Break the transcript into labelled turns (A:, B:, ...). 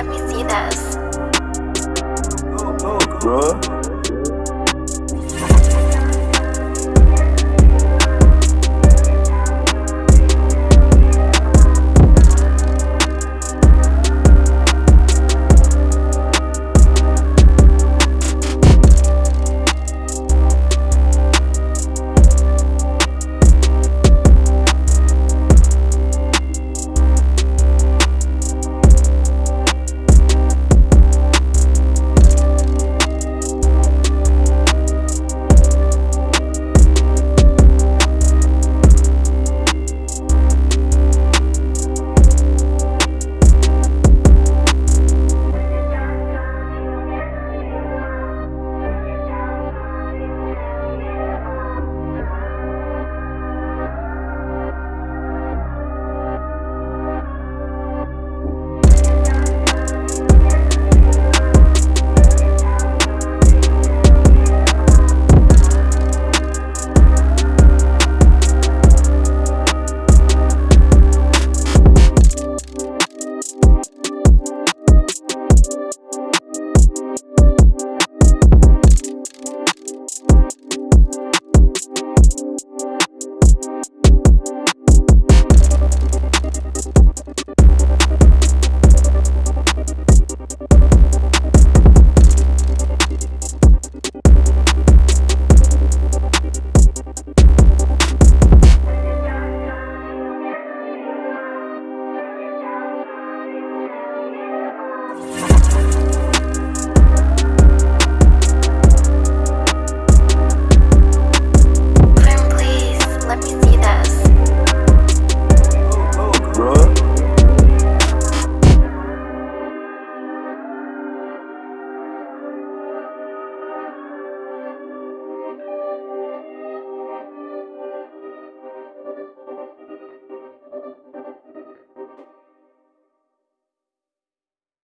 A: Let me see this. bro.